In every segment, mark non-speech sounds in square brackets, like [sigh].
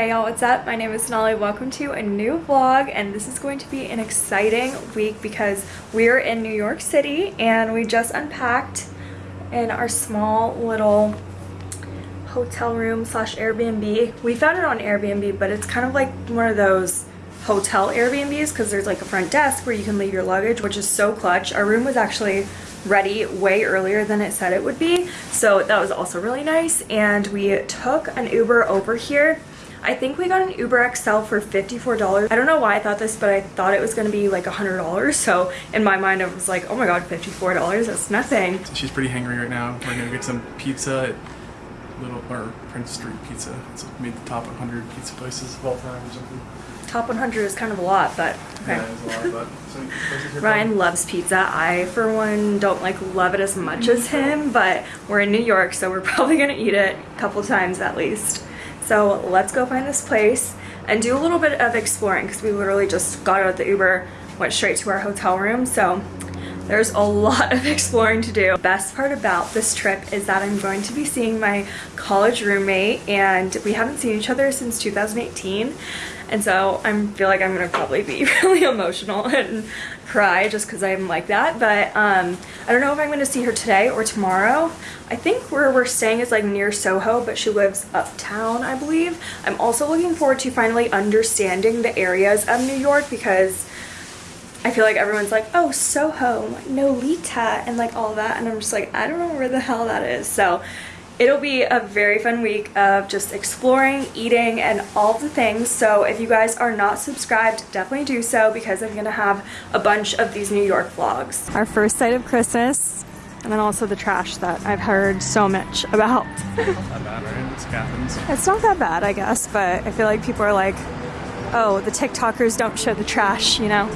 Hey y'all, what's up? My name is Sonali. Welcome to a new vlog and this is going to be an exciting week because we're in New York City and we just unpacked in our small little hotel room slash Airbnb. We found it on Airbnb but it's kind of like one of those hotel Airbnbs because there's like a front desk where you can leave your luggage which is so clutch. Our room was actually ready way earlier than it said it would be so that was also really nice and we took an Uber over here I think we got an Uber XL for $54. I don't know why I thought this, but I thought it was going to be like $100. So in my mind, I was like, oh my God, $54, that's nothing. She's pretty hangry right now. We're going to get some pizza at Little, or Prince Street Pizza. It's made the top 100 pizza places of all time or something. Top 100 is kind of a lot, but okay. Yeah, lot, but [laughs] so Ryan loves pizza. I, for one, don't like love it as much as him, but we're in New York, so we're [laughs] probably gonna eat it a couple times at least. So let's go find this place and do a little bit of exploring because we literally just got out of the Uber, went straight to our hotel room. So there's a [laughs] lot of exploring to do. Best part about this trip is that I'm going to be seeing my college roommate and we haven't seen each other since 2018 and so I feel like I'm gonna probably be [laughs] really emotional and cry just because I'm like that but um, I don't know if I'm gonna see her today or tomorrow I think where we're staying is like near Soho but she lives uptown I believe I'm also looking forward to finally understanding the areas of New York because I feel like everyone's like, oh, Soho, Nolita, and like all that. And I'm just like, I don't know where the hell that is. So it'll be a very fun week of just exploring, eating, and all the things. So if you guys are not subscribed, definitely do so because I'm gonna have a bunch of these New York vlogs. Our first sight of Christmas, and then also the trash that I've heard so much about. It's not that bad, right? It's Athens. It's not that bad, I guess, but I feel like people are like, oh, the TikTokers don't show the trash, you know?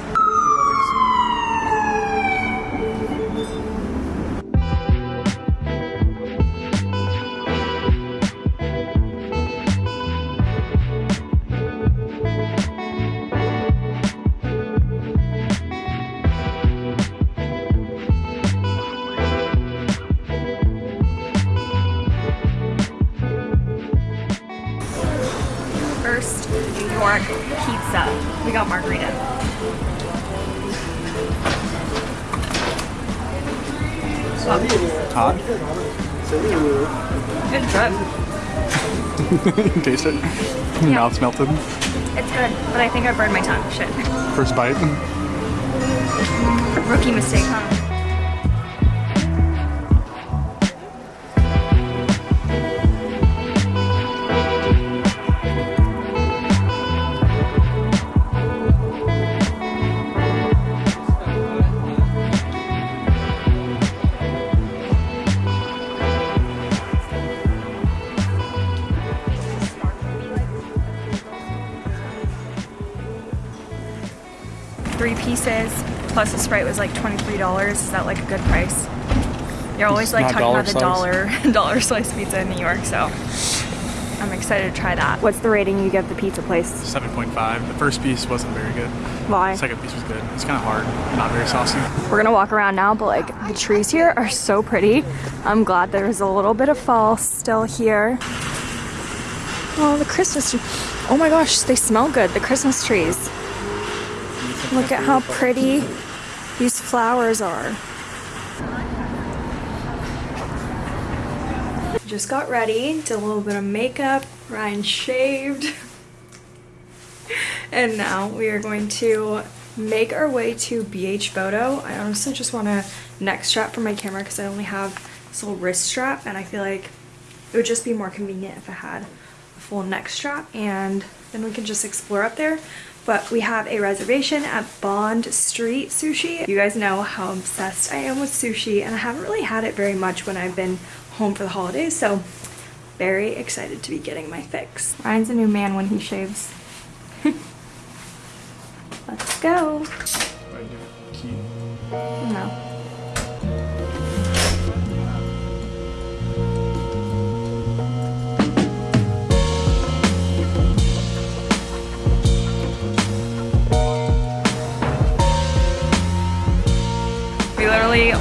You [laughs] taste it? Your Yeah. mouth's melted. It's good, but I think I burned my tongue. Shit. First bite. Rookie mistake, huh? Plus the Sprite was like $23. Is that like a good price? You're always It's like talking about the dollar [laughs] dollar slice pizza in New York, so I'm excited to try that. What's the rating you give the pizza place? 7.5. The first piece wasn't very good. Why? The second piece was good. It's kind of hard. Not very saucy. We're gonna walk around now, but like the trees here are so pretty. I'm glad there's a little bit of fall still here. Oh, the Christmas tree. Oh my gosh, they smell good, the Christmas trees. Look at how pretty these flowers are. Just got ready, did a little bit of makeup, Ryan shaved. [laughs] and now we are going to make our way to BH Photo. I honestly just want a neck strap for my camera because I only have this little wrist strap and I feel like it would just be more convenient if I had a full neck strap and then we can just explore up there. But we have a reservation at Bond Street Sushi. You guys know how obsessed I am with sushi and I haven't really had it very much when I've been home for the holidays so very excited to be getting my fix. Ryan's a new man when he shaves. [laughs] Let's go. No.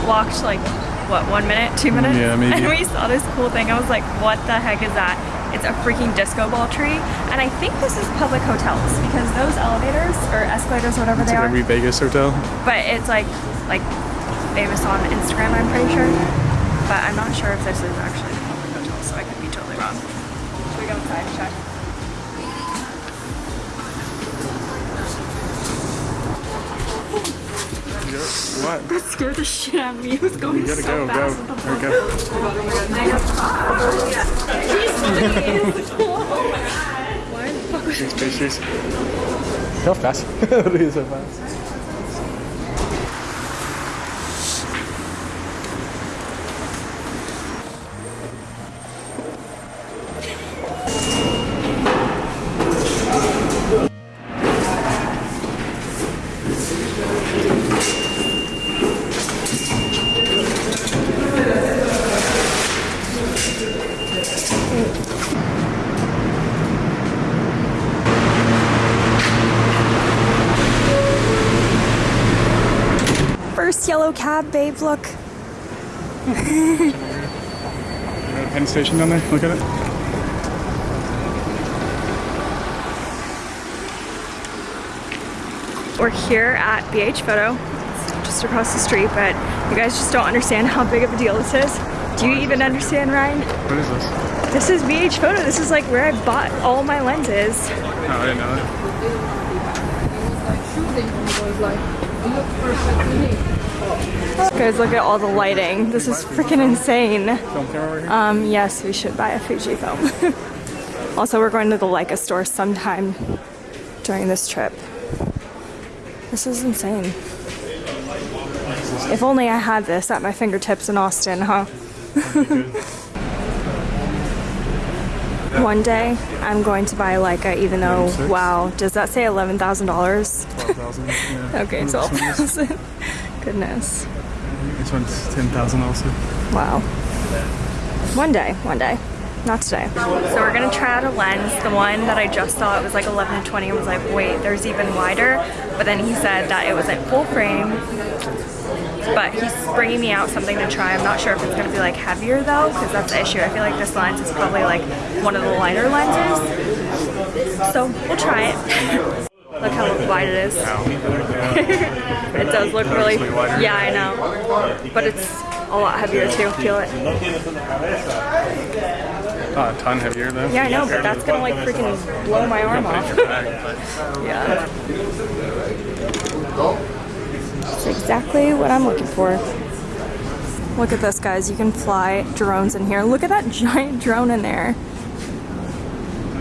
Walked like, what, one minute, two mm, minutes? Yeah, [laughs] maybe. And we saw this cool thing. I was like, what the heck is that? It's a freaking disco ball tree. And I think this is public hotels because those elevators or escalators, whatever It's they like are. every Vegas hotel. But it's like like famous on Instagram, I'm pretty sure. But I'm not sure if this is actually What? That scared the shit out of me. It was going You gotta so go, fast. go. There we go. Why the fuck was Thanks, pastries. How fast? [laughs] Look at so fast. Cab, babe, look. Penn Station down there. Look at it. We're here at BH Photo, it's just across the street, but you guys just don't understand how big of a deal this is. Do you even understand, Ryan? What is this? This is BH Photo. This is like where I bought all my lenses. Oh, I didn't know that. Guys, look at all the lighting. This is freaking insane. Film camera right here. Um, yes, we should buy a Fujifilm. [laughs] also, we're going to the Leica store sometime during this trip. This is insane. If only I had this at my fingertips in Austin, huh? [laughs] One day, I'm going to buy a Leica, even though, wow, does that say $11,000? 12,000. Yeah. [laughs] Okay, What are 12,000. Goodness. This one's 10,000 also. Wow. One day, one day. Not today. So we're gonna try out a lens. The one that I just saw, it was like 11 to 20. I was like, wait, there's even wider. But then he said that it was like full frame. But he's bringing me out something to try. I'm not sure if it's gonna be like heavier though, because that's the issue. I feel like this lens is probably like one of the lighter lenses. So we'll try it. [laughs] Look how wide it is. [laughs] it does look really, yeah, I know. But it's a lot heavier too. Feel it. Oh, a ton heavier though. Yeah, I know, but that's gonna like freaking blow my arm Put it in off. your bag, but Yeah. It's exactly what I'm looking for. Look at this, guys. You can fly drones in here. Look at that [laughs] giant drone in there.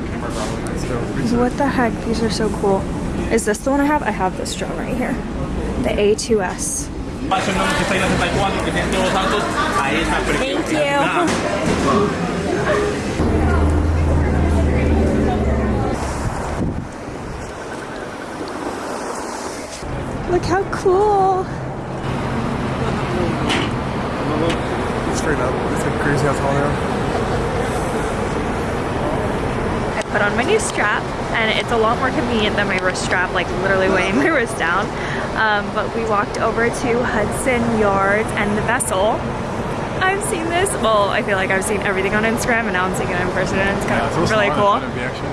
camera probably nice though. Research. What the heck? These are so cool. Is this the one I have? I have this drone right here. The A2S. Thank you. [laughs] Look how cool. Straight up. It's like crazy how tall they are. I put on my new strap and it's a lot more convenient than my wrist strap, like literally weighing my wrist down. Um, but we walked over to Hudson Yards and the vessel. I've seen this. Well, I feel like I've seen everything on Instagram and now I'm seeing it in person and it's kind Yeah, of it's really cool. thought it'd be actually.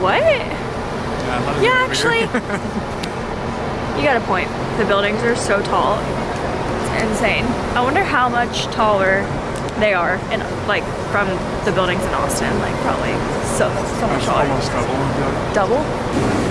What? Yeah, I thought it'd Yeah, actually, [laughs] you got a point. The buildings are so tall. It's insane. I wonder how much taller they are in like from the buildings in Austin. Like probably so so much almost double. Double?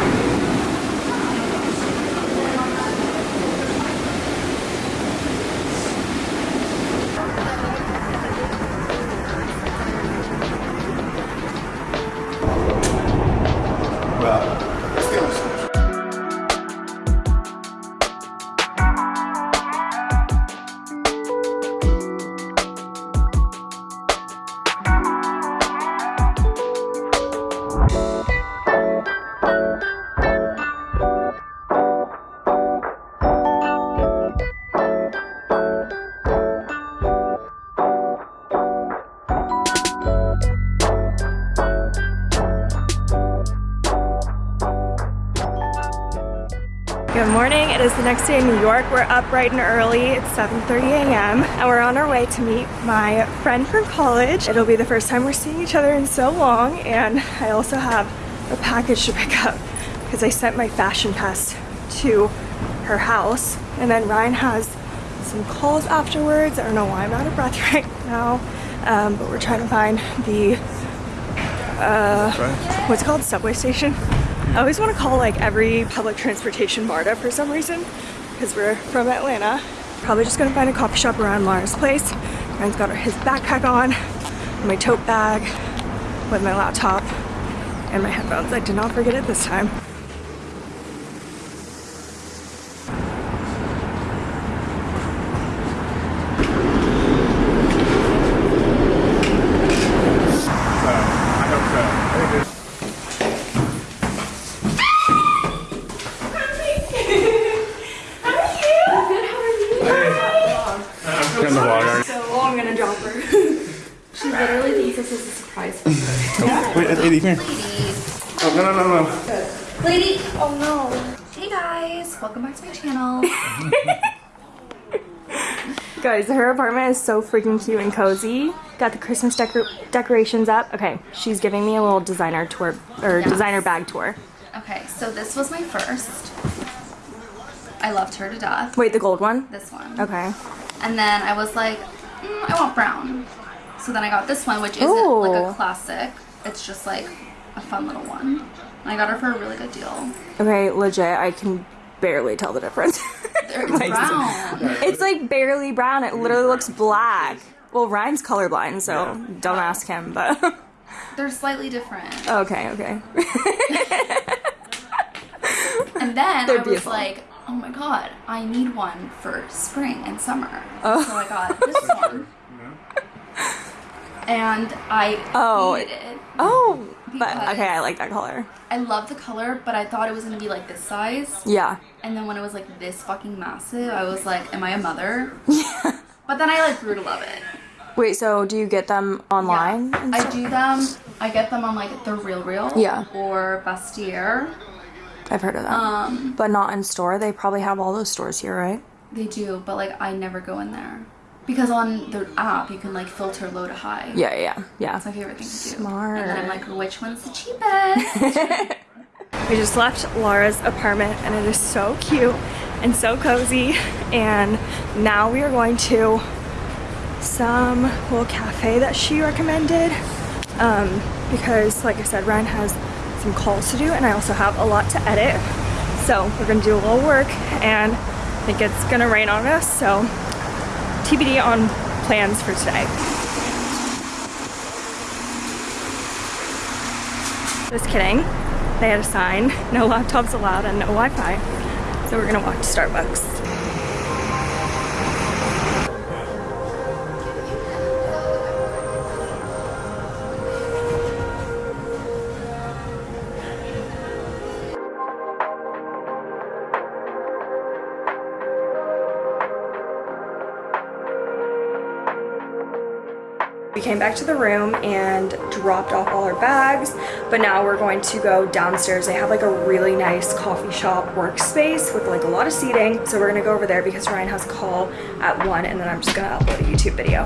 It is the next day in New York. We're up bright and early. It's 7.30 a.m. and we're on our way to meet my friend from college. It'll be the first time we're seeing each other in so long and I also have a package to pick up because I sent my fashion test to her house and then Ryan has some calls afterwards. I don't know why I'm out of breath [laughs] right now, um, but we're trying to find the what's it called subway station i always want to call like every public transportation marta for some reason because we're from atlanta. Probably just gonna find a coffee shop around laura's place. Ryan's got his backpack on my tote bag with my laptop and my headphones. I did not forget it this time So, I hope so. I think it's- Turn the vlog on. so i'm gonna drop her She literally thinks this is a surprise. Wait, come here. Oh, no, no, no, no. Lady! oh no Hey guys! Welcome back to my channel. [laughs] Guys, her apartment is so freaking cute and cozy. Got the Christmas decor- decorations up. Okay, she's giving me a little designer tour or Yes. designer bag tour. Okay, so this was my first. I loved her to death. Wait, the gold one? This one. Okay. And then I was like, mm, I want brown. So then I got this one, which isn't like a classic. It's just like a fun little one. And I got her for a really good deal. Okay, legit, I can barely tell the difference. [laughs] It's [laughs] Like, brown. it's like barely brown. It literally looks black. Well, Ryan's colorblind, so don't ask him, but [laughs] They're slightly different. okay, okay. And then They're I was beautiful. like, oh my god, I need one for spring and summer. Oh. So I got this one. And I Oh. hated it. Oh, but okay, I like that color. I love the color, but I thought it was gonna be like this size. Yeah. And then when it was like this fucking massive, I was like, am I a mother? [laughs] Yeah. But then I like grew to love it. Wait, so do you get them online? Yeah. I do them. I get them on like the Real Real. Yeah. Or Vestiaire. I've heard of that. Um, but not in store. They probably have all those stores here, right? they do, but like I never go in there because on the app you can like filter low to high. Yeah, yeah, yeah. That's my favorite thing to do. Smart. And then I'm like, which one's the cheapest? [laughs] We just left Laura's apartment and it is so cute and so cozy. And now we are going to some little cafe that she recommended. Um, because like I said, Ryan has some calls to do and I also have a lot to edit. So we're gonna do a little work and I think it's gonna rain on us. So TBD on plans for today. Just kidding. They had a sign, no laptops allowed and no Wi-Fi. So we're gonna walk to Starbucks. Came back to the room and dropped off all our bags, but now we're going to go downstairs. They have like a really nice coffee shop workspace with like a lot of seating. So we're gonna go over there because Ryan has a call at one and then I'm just gonna upload a YouTube video.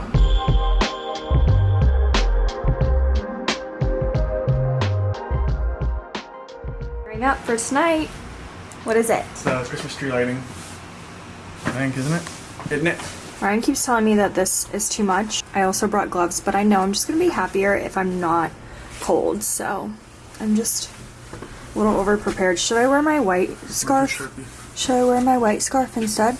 Bring up for tonight. What is it? It's uh, Christmas tree lighting. I think, isn't it? Isn't it? Ryan keeps telling me that this is too much. I also brought gloves, but I know I'm just gonna be happier if I'm not cold, so I'm just a little over prepared. Should I wear my white scarf? Should I wear my white scarf instead?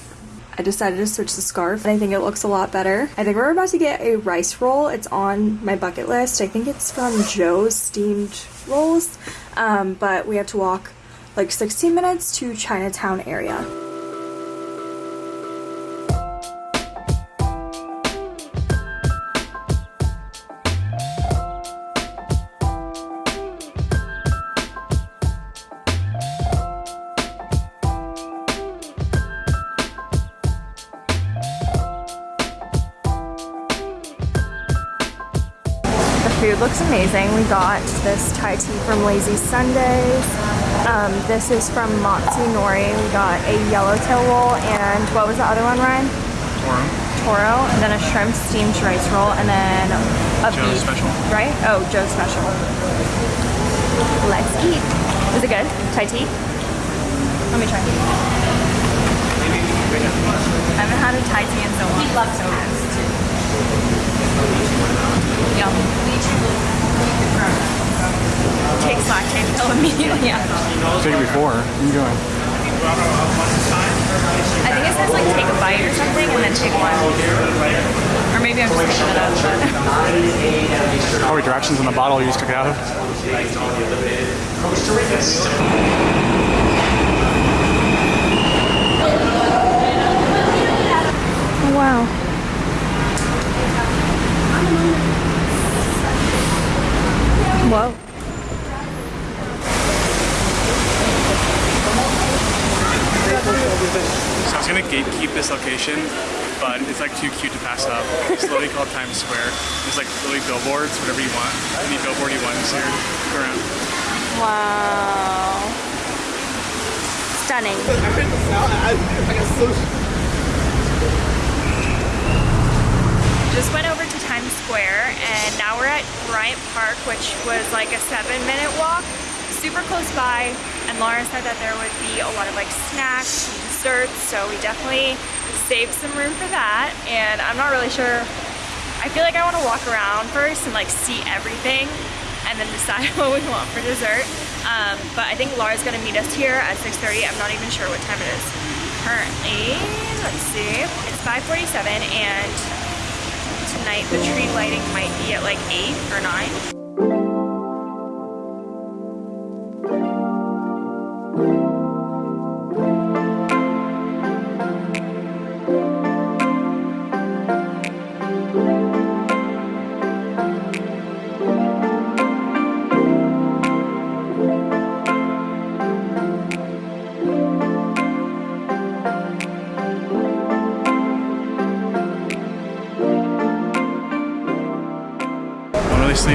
I decided to switch the scarf and I think it looks a lot better. I think we're about to get a rice roll. It's on my bucket list. I think it's from Joe's Steamed Rolls, um, but we have to walk like 16 minutes to Chinatown area. Looks amazing. We got this Thai tea from Lazy Sundays. Um, this is from Matsu Nori. We got a yellowtail roll and what was the other one, Ryan? Toro. Toro, and then a shrimp steamed rice roll, and then a Joe's beef. special. Right? Oh, Joe's special. Let's eat. Is it good? Thai tea? Let me try. I haven't had a Thai tea in so long. He loves so Yum. Takes Lactaid pill immediately after. Take it before. You going? I think it says like take a bite or something and then take one. Or maybe I'm just making it up. but- [laughs] Probably directions on the bottle you just took it out of. Oh, wow. Whoa. So I was gonna gatekeep this location, but it's like too cute to pass up. It's literally called Times Square. There's like literally billboards, whatever you want. Any billboard you want, just here, go around. Wow. Stunning. Just went over to Times Square and now we're at Bryant Park, which was like a seven minute walk, super close by. And Laura said that there would be a lot of like snacks and desserts, so we definitely saved some room for that. And I'm not really sure. I feel like I want to walk around first and like see everything and then decide [laughs] what we want for dessert. Um, but I think Laura's gonna meet us here at 6.30. I'm not even sure what time it is currently. Let's see. It's 5.47 and tonight the tree lighting might be at like 8 or 9.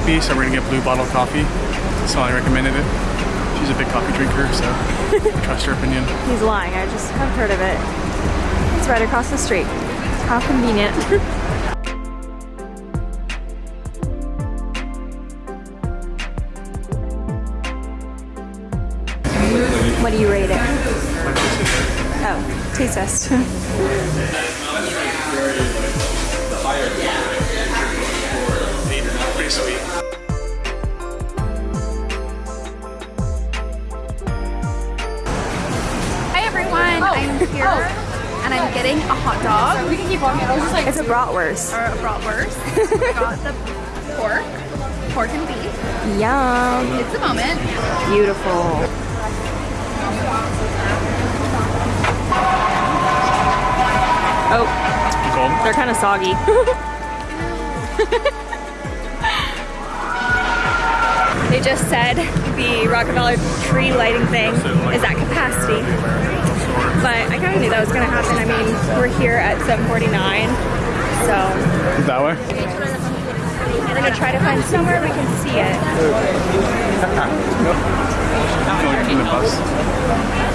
Sleepy, so we're gonna get blue bottle coffee. Sally recommended it. She's a big coffee drinker, so [laughs] trust her opinion. He's lying, I just have heard of it. It's right across the street. How convenient. [laughs] what do you rate it? Oh, taste test. [laughs] bratwurst. or a bratwurst. [laughs] I got the pork, pork and beef. Yum. It's a moment. Beautiful. Oh, Gold. they're kind of soggy. [laughs] they just said the Rockefeller tree lighting thing is at capacity. But I kind of knew that was going to happen. I mean, we're here at 749. So That way? we're going to try to find somewhere we can see it. Going from the bus.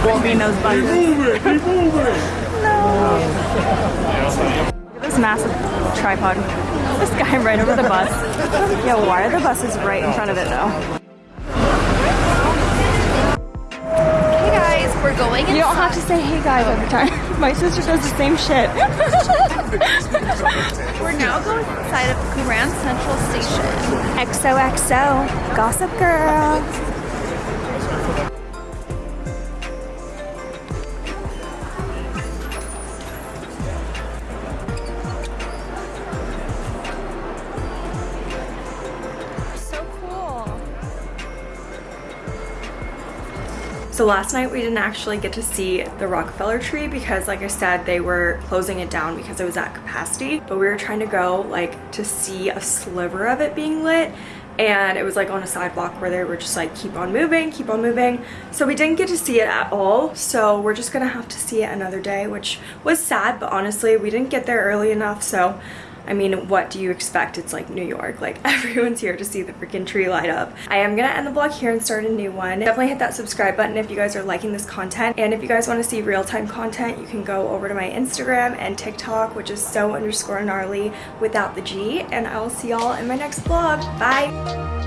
Between those buses. Keep moving. No. Look at this massive tripod. This guy [laughs] right over the bus. Yeah, why are the buses right in front of it though? We're going You don't have to say hey guys every time. [laughs] My sister does the same shit. [laughs] We're now going inside of Grand Central Station. XOXO, Gossip Girl. So last night we didn't actually get to see the Rockefeller tree because like I said they were closing it down because it was at capacity. But we were trying to go like to see a sliver of it being lit. And it was like on a sidewalk where they were just like keep on moving keep on moving. So we didn't get to see it at all. So we're just gonna have to see it another day which was sad but honestly we didn't get there early enough. So I mean, what do you expect? It's like New York. Like [laughs] everyone's here to see the freaking tree light up. I am gonna end the vlog here and start a new one. Definitely hit that subscribe button if you guys are liking this content. And if you guys want to see real-time content, you can go over to my Instagram and TikTok, which is so underscore gnarly without the G. And I will see y'all in my next vlog. Bye!